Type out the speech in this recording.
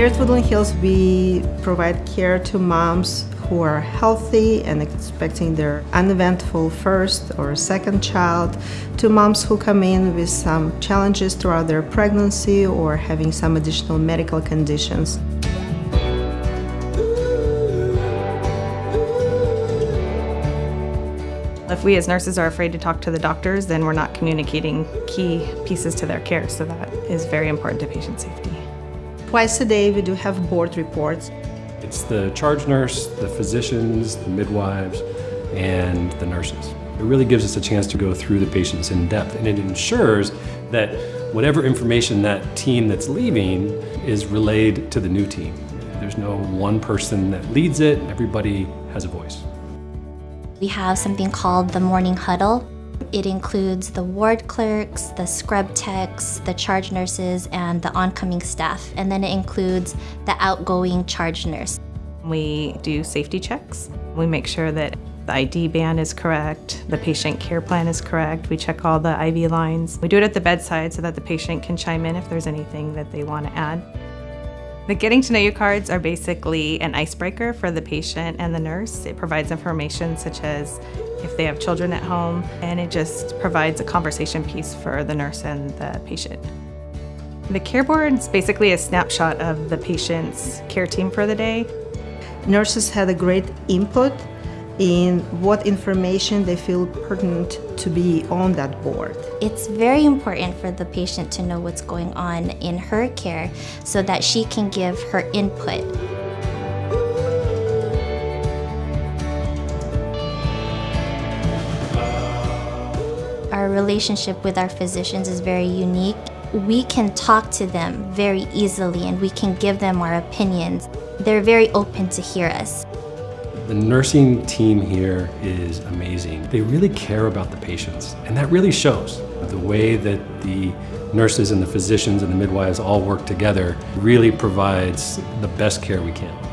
Here at Woodland Hills, we provide care to moms who are healthy and expecting their uneventful first or second child, to moms who come in with some challenges throughout their pregnancy or having some additional medical conditions. If we as nurses are afraid to talk to the doctors, then we're not communicating key pieces to their care, so that is very important to patient safety. Twice a day, we do have board reports. It's the charge nurse, the physicians, the midwives, and the nurses. It really gives us a chance to go through the patients in depth, and it ensures that whatever information that team that's leaving is relayed to the new team. There's no one person that leads it, everybody has a voice. We have something called the morning huddle. It includes the ward clerks, the scrub techs, the charge nurses, and the oncoming staff. And then it includes the outgoing charge nurse. We do safety checks. We make sure that the ID band is correct, the patient care plan is correct, we check all the IV lines. We do it at the bedside so that the patient can chime in if there's anything that they want to add. The Getting to Know You cards are basically an icebreaker for the patient and the nurse. It provides information such as if they have children at home, and it just provides a conversation piece for the nurse and the patient. The care board is basically a snapshot of the patient's care team for the day. Nurses had a great input in what information they feel pertinent to be on that board. It's very important for the patient to know what's going on in her care so that she can give her input. Our relationship with our physicians is very unique. We can talk to them very easily and we can give them our opinions. They're very open to hear us. The nursing team here is amazing. They really care about the patients, and that really shows. The way that the nurses and the physicians and the midwives all work together really provides the best care we can.